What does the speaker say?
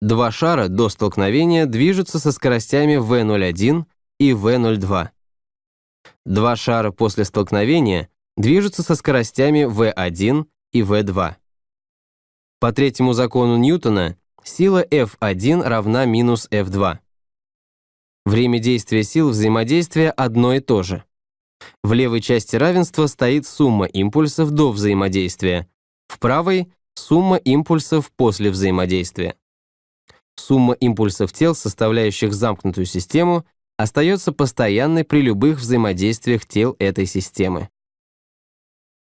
Два шара до столкновения движутся со скоростями v01 и v02. Два шара после столкновения движутся со скоростями v1 и v2. По третьему закону Ньютона сила F1 равна минус F2. Время действия сил взаимодействия одно и то же. В левой части равенства стоит сумма импульсов до взаимодействия, в правой — сумма импульсов после взаимодействия. Сумма импульсов тел, составляющих замкнутую систему, остается постоянной при любых взаимодействиях тел этой системы.